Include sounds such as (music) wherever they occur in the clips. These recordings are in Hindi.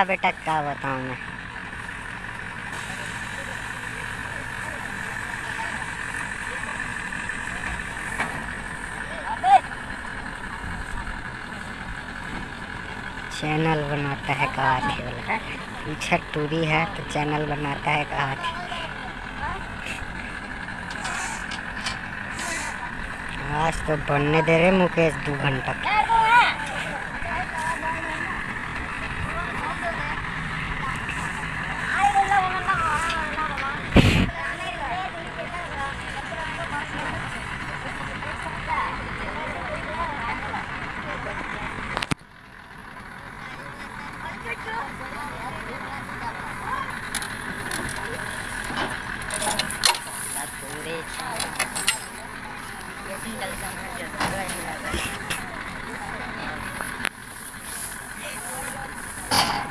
वो बेटा क्या बताऊँ मैं? चैनल बनाता है काठी वाला पीछे टूरी है तो चैनल बनाता है काठी आज तो बनने दे रहे मुकेश दो घंटा।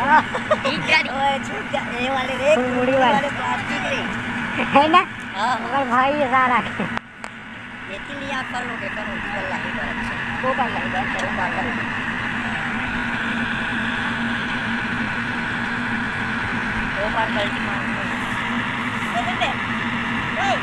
है। ना? हाँ। मगर भाई ये सारा के तीन आप कर लोगे करो। निकल लाही पर अच्छा वो कर लाही चलो बात करो दो बार गलती मार दे दे दे ओए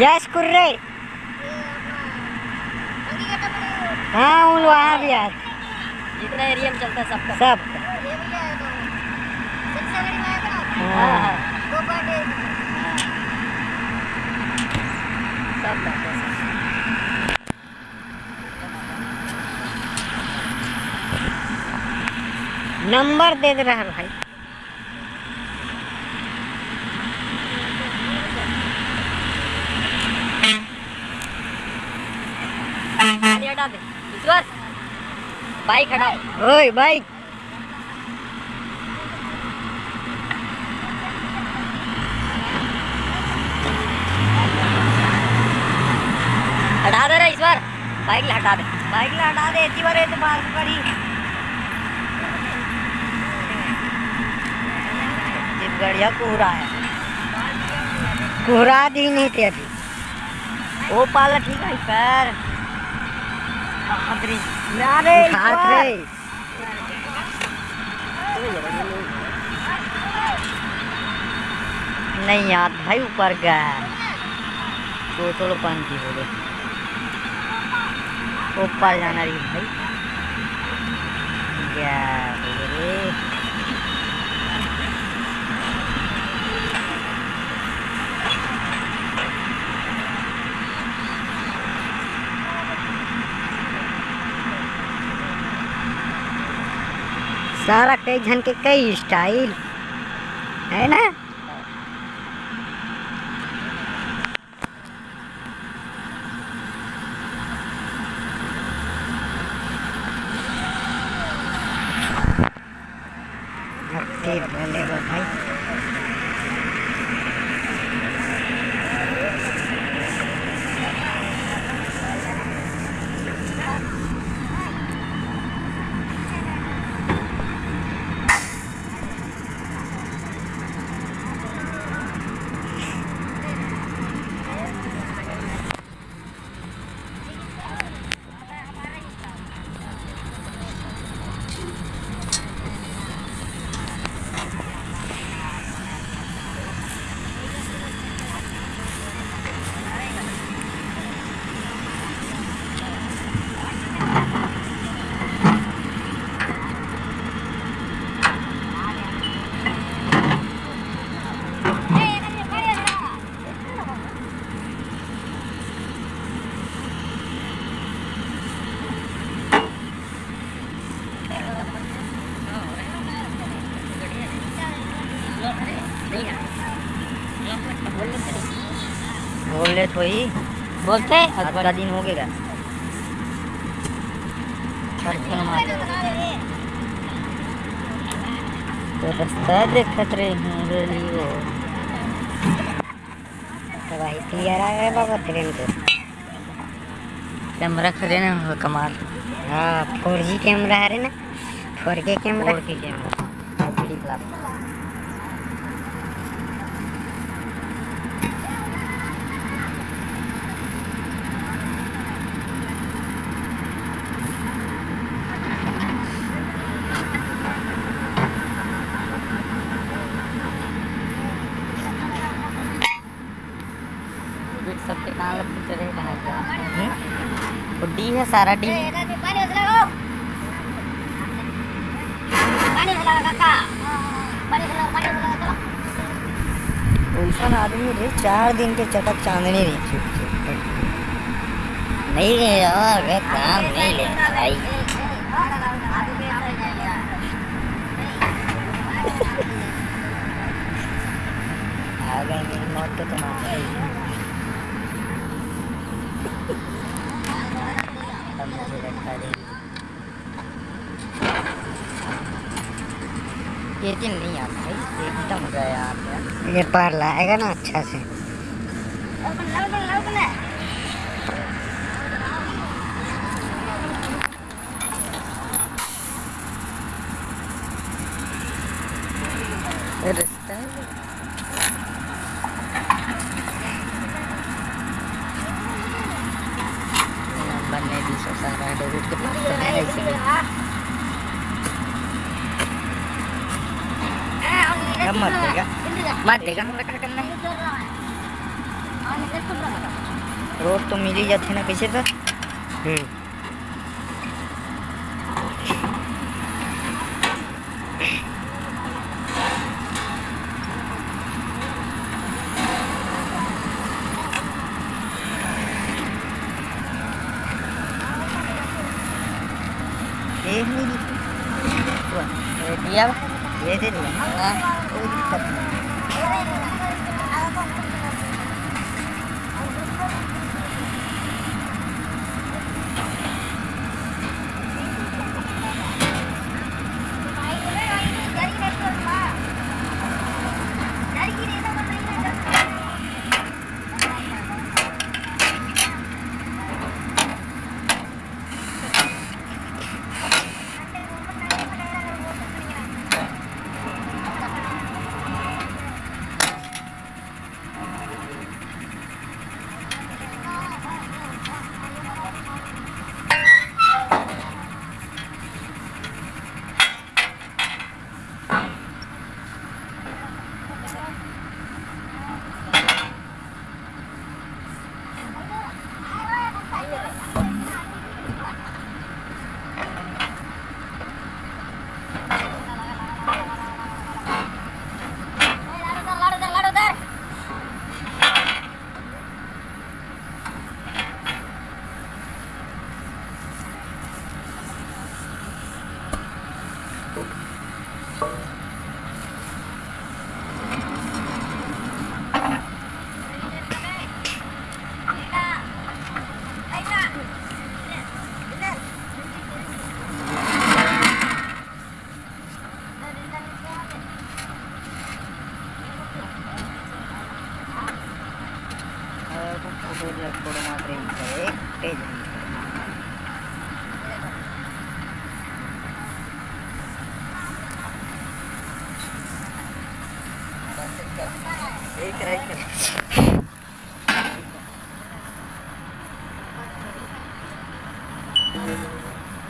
यस कुर्रे हाँ उन वहाँ भी आज जितना एरिया में चलता है सबका सब। नंबर दे दे रहा भाई। बाइक हटा ओए भाई हटा दे रे ईश्वर बाइक हटा दे बाइक हटा दे इतनी बार तो बाल पड़ी बढ़िया कोहरा है। कोहरा दी नहीं थे अभी। वो पाला ठीक है पैर। अरे हाथ रे। नहीं यार भाई ऊपर गया। तो थोड़ा पंची हो गए। ऊपर जाना रही भाई सारा कई जन के कई स्टाइल है ना अब बोले वो भाई बोल रहे तो ही? बोलते आज का दिन हो गया। तो रास्ता देखत रहे हैं रेलियो तो भाई क्लियर आ गया बाबा ट्रेन को। कैमरा खड़े ना कमाल। हाँ फोर जी कैमरा है ना। Four K camera. Four K camera HD plus सबके कान लगते रहे कहाँ डी है सारा डी आदमी रे चार दिन के चटक चांदनी रे चुप चुप नहीं ले और वे काम नहीं ले भाई आ गए मेरी मौत तो तुम्हारा ही है। अब मुझे रखा दे ये दिन नहीं आता है एकदम गया ये पार लाएगा ना अच्छा से रास्ता नंबर नहीं भी सौ सारा डेबिट के पास तो है इसलिए कब मत देगा मत देगा हमरा क्या करना है रोड तो मिल ही जाते ना कैसे तो हम्म ये नहीं दिखी। ये दिया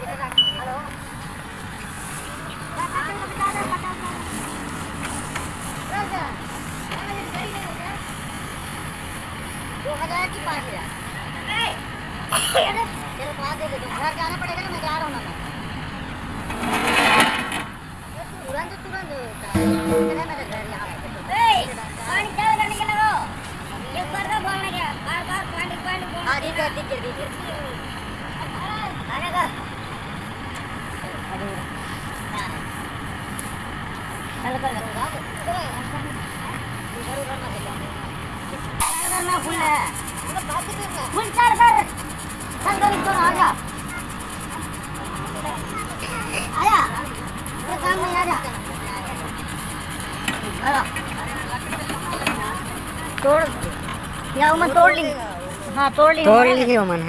你好。छोड़ लीजिए मन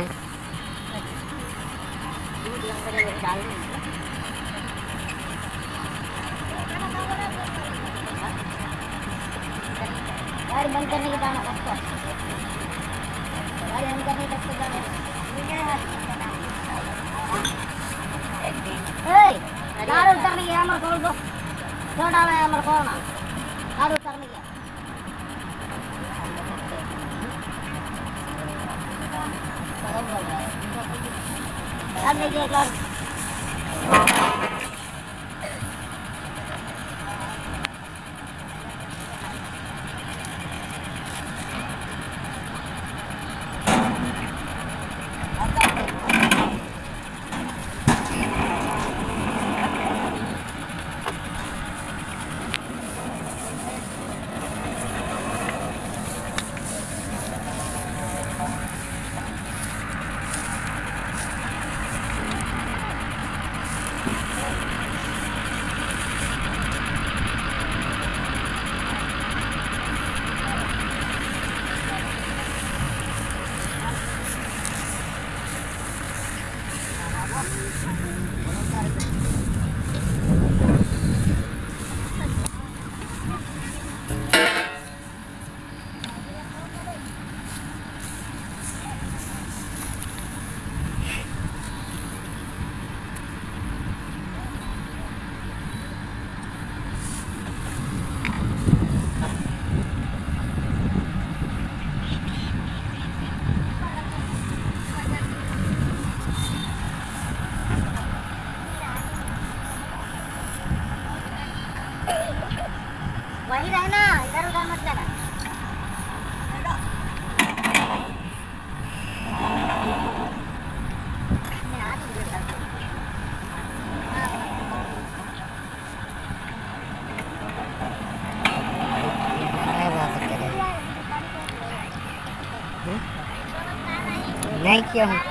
किया हूँ।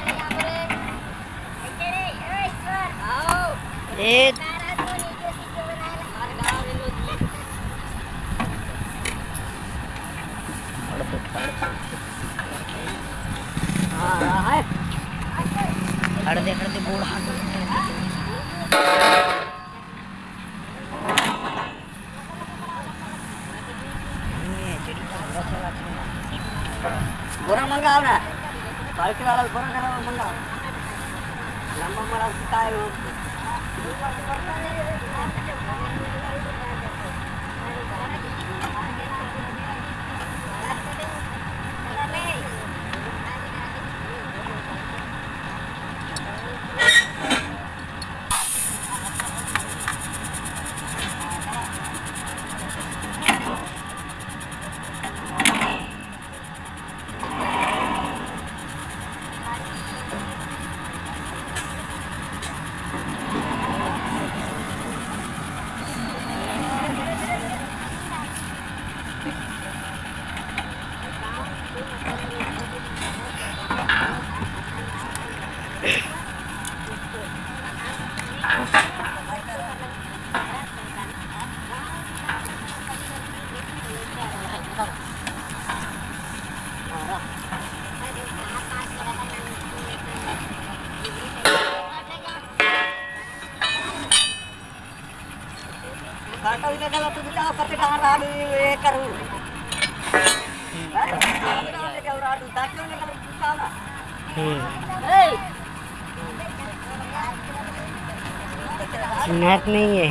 नहीं है।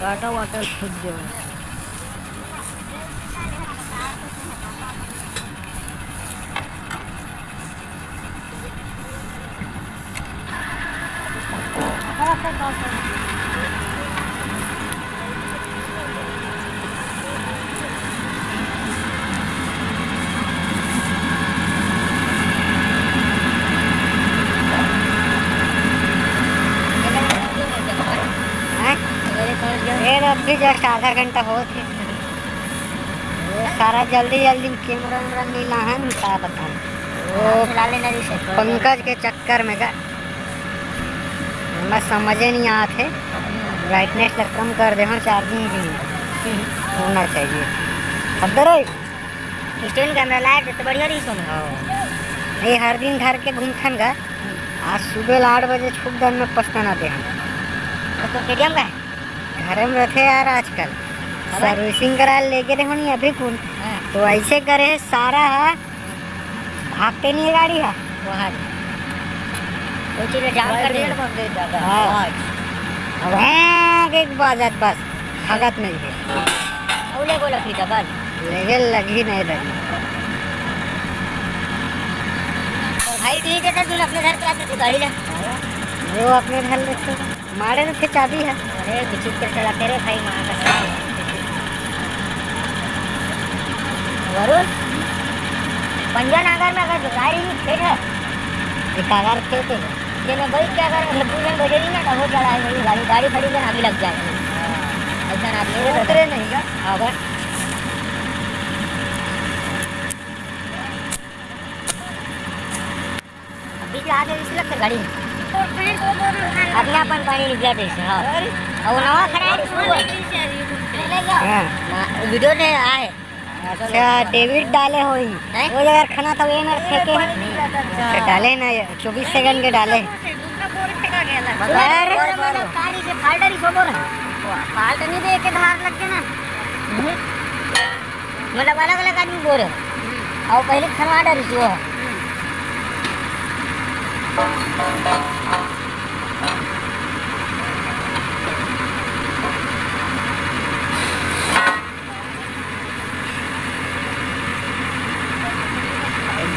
काटा वाटर खुद जो हैं? ये तो अभी जस्ट आधा घंटा हो थे सारा जल्दी जल्दी कैमरा वैमरा नीला है ना क्या बताऊँ। वो पंकज के चक्कर में का मैं समझे नहीं थे ब्राइटनेस तक कम कर दे हाँ चार्जिंग भी होना चाहिए। है स्टैंड कैमरा लाइट तो बढ़िया रही सुन ये हर दिन घर के घूमथन का। आज सुबह आठ बजे छुप दन में पछताना दे हम। तो केटीएम का है? घर में रहते यार आजकल। सर्विसिंग करा लेके देखो नहीं अभी कौन? तो ऐसे करे सारा है भागते नहीं है गाड़ी है। वहाँ। हाँ। हैं। एक बाजत बस। भागत नहीं है। लेकिन लगी नहीं और भाई ठीक है तू अपने घर पे गाड़ी ले। वो अपने घर तो मारे में थे चाबी है। अरे बिचित कर चलाते रे भाई माँ का वरुण पंजा नागर में अगर गाड़ी नहीं खेत है कागार थे ये मैं बैठ के अगर लड्डू में बजे नहीं ना तो हो चढ़ाए मेरी गाड़ी गाड़ी खड़ी कर आगे लग जाए। ऐसा ना आदमी उतरे नहीं का अगर बीच में आगे इस लगता गाड़ी अपने अपन पानी निकल जाते इससे हाँ और नवा खड़ा है। हाँ वीडियो ने आए अच्छा डेविड डाले हो वो जगह खाना था वो मेरे फेंके हैं तो डाले ना चौबीस सेकंड के डाले अरे गाड़ी से फाल्टर ही बोल फाल्ट नहीं दे के धार लग के ना मतलब अलग अलग आदमी बोल और पहले खनवा डर वो है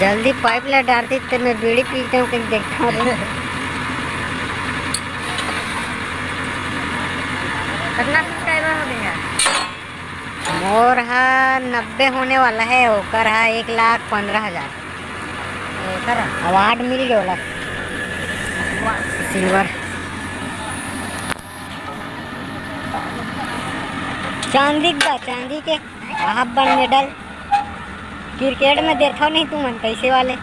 जल्दी पाइप ला डालती तो मैं बीड़ी पीते हूँ कहीं देखता हूँ कितना सब्सक्राइबर हो गया? मोर हा नब्बे होने वाला है ओकर हा एक लाख पंद्रह हज़ार। अवार्ड मिल गया सिल्वर। चांदी का चांदी के। मेडल क्रिकेट में देखो नहीं तू मन पैसे वाले।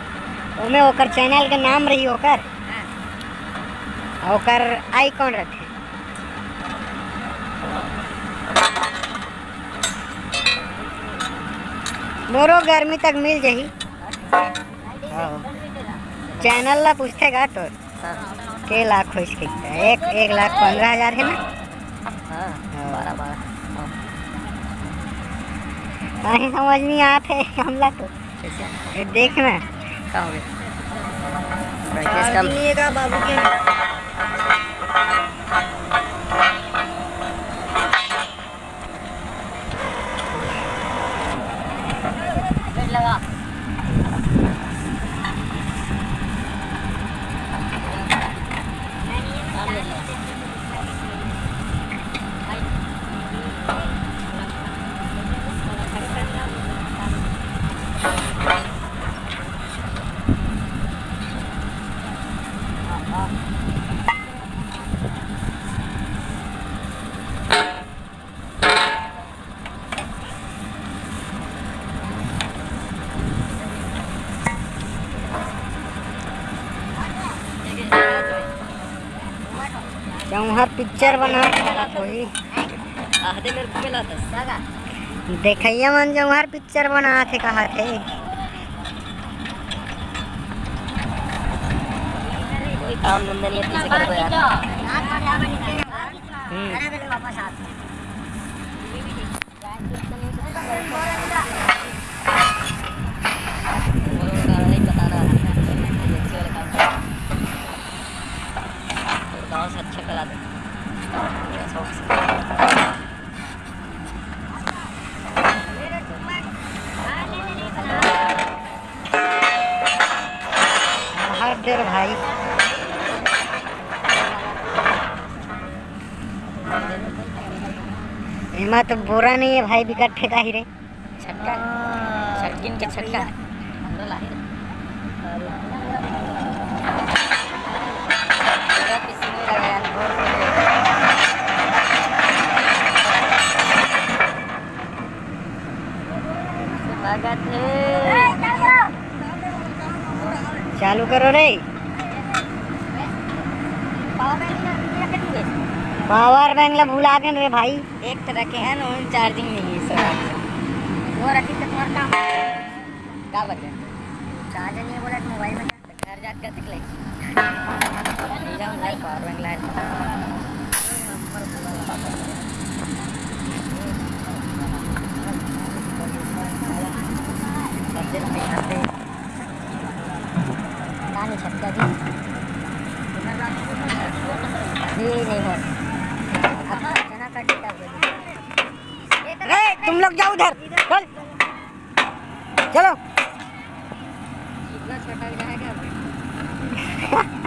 ओमे ओकर चैनल के नाम रही ओकर। आ ओकर आइकॉन रखे। मोरो गर्मी तक मिल जाही। चैनल ला पूछते का तो के लाख हो इसके एक एक लाख पंद्रह हज़ार है ना? बारह बारह नहीं समझ नहीं आते हमला तो। ये देखना क्या हो गया? बाबू के लगा जौहर पिक्चर बना। कोई आधे मेरे को मिला था सागा मन जौहर पिक्चर बना थे कहा थे। काम धंधा नहीं पीछे कर यार नहीं बता रहा होते रे भाई एमा तो बोरा नहीं है भाई बिकट ठेका ही रे। छटका छटकिन के छटका। चालू करो रे। पावर बैंक ला भुला गए रे भाई। एक तरह के हैं ना चार्जिंग नहीं है सर वो रखी तो तुम्हारा काम क्या बचे चार्जर नहीं बोला तो मोबाइल में घर जाकर कैसे ले जाऊँ घर पावर बैंक छटका नहीं नहीं, हो तुम लोग जाओ उधर। चल। चलो। (laughs)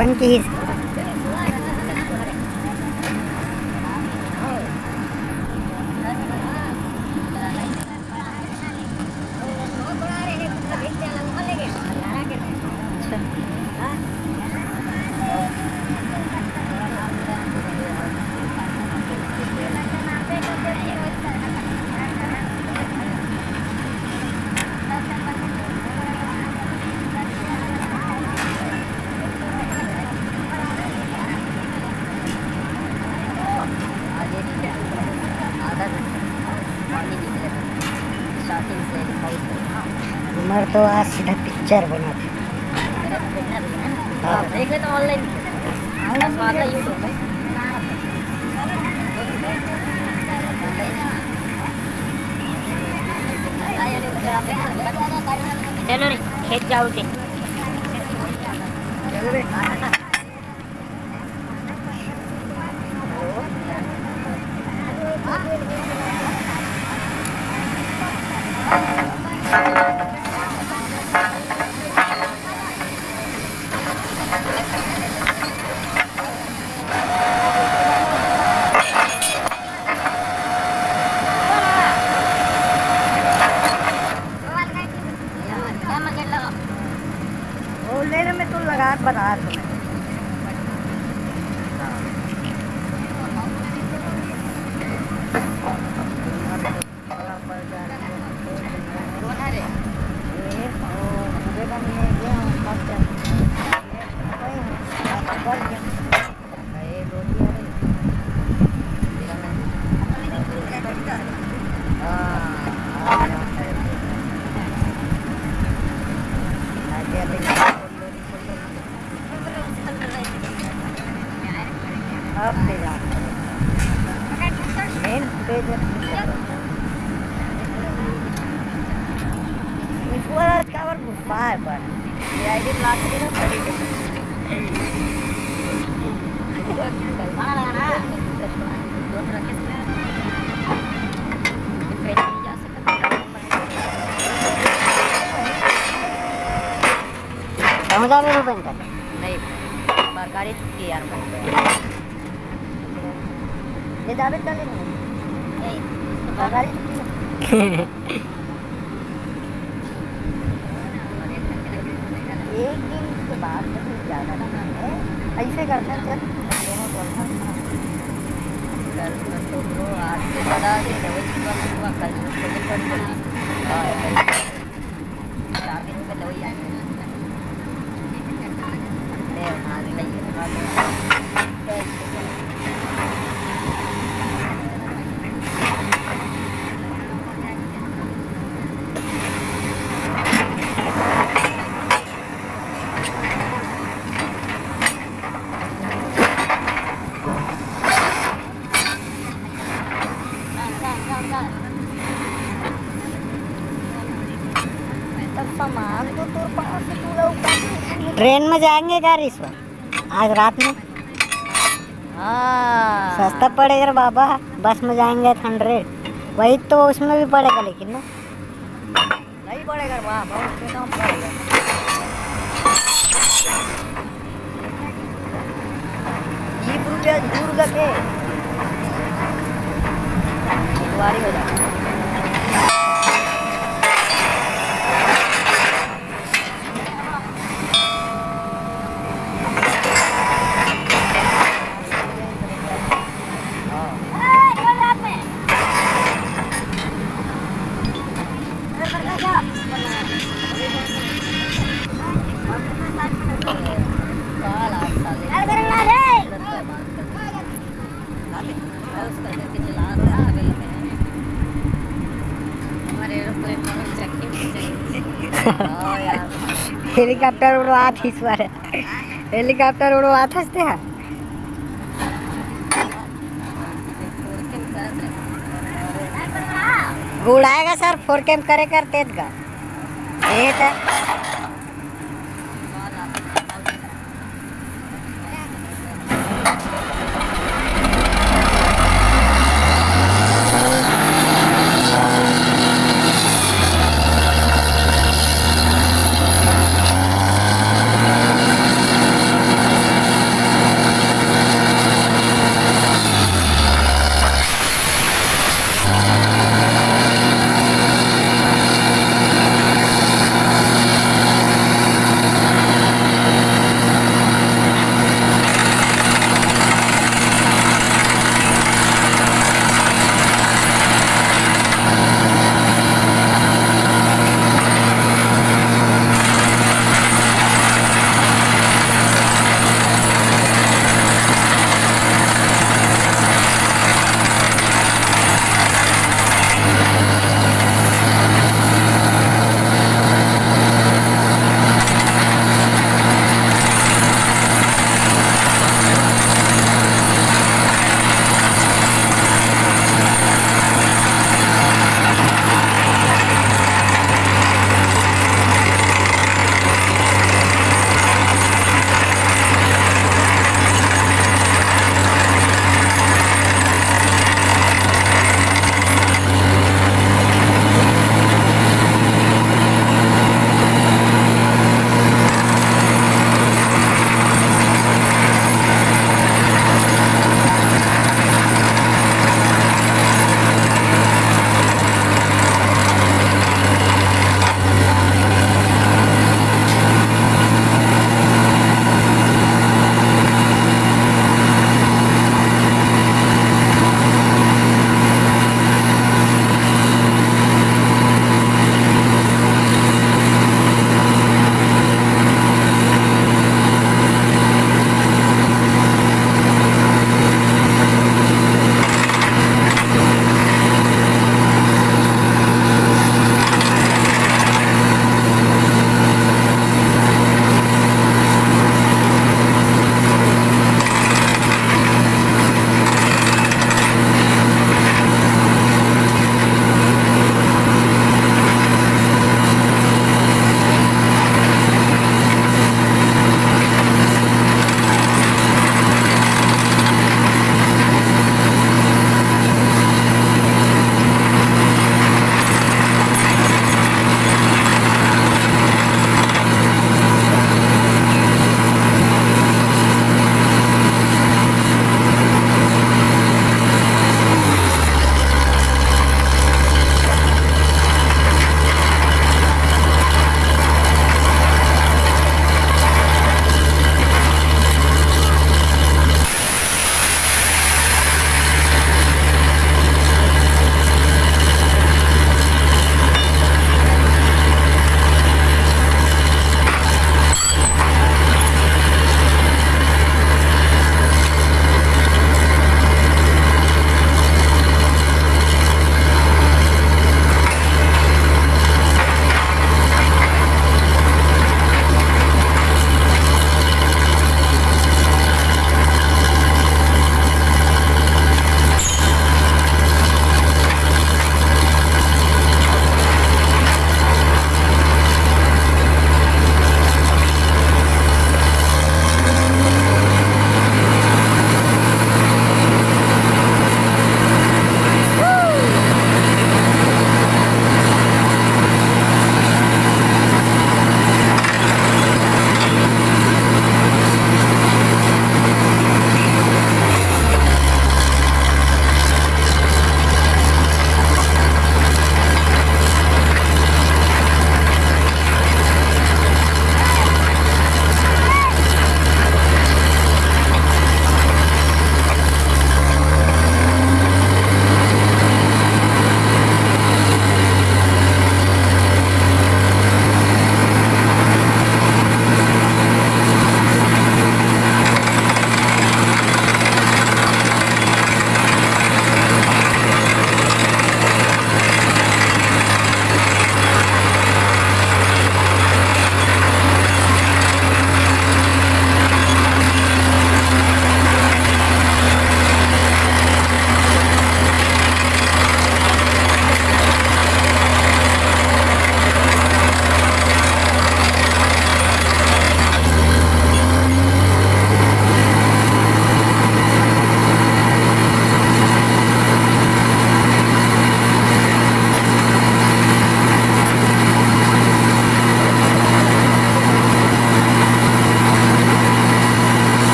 वन की ही उमर तो आज सीधा पिक्चर बना था आप तो ऑनलाइन यूट्यूब पे. चलो रे खेत जाऊ के वो लेने में तो लगा बता तुम्हें अब पे जा मेन पेज ईश्वर कावर गुस्सा है पर ये आईडी ब्लॉक के ना पड़ी बन कर नहीं सरकारी छुट्टी ये एक दिन के बाद ज़्यादा ऐसे करते हैं चल तो आज से बड़ा सुबह कल से तो पड़ी पड़ी हाँ चार दिन में दवाई आई ले आज नहीं सामान तो तोर पास से पूरा ऊपर ट्रेन में जाएँगे क्या ईश्वर आज रात में? हाँ। सस्ता पड़ेगा बाबा बस में जाएँगे हंड्रेड। वही तो उसमें भी पड़ेगा लेकिन ना। नहीं पड़ेगा बहुत से कम पड़ेगा। रुपया दूर का के हो जाए। हेलिकॉप्टर उड़वात ईश्वर हेलिकॉप्टर उड़वात हँसते हैं उड़ाएगा सर, फोर कैम करे कर तेज का ये था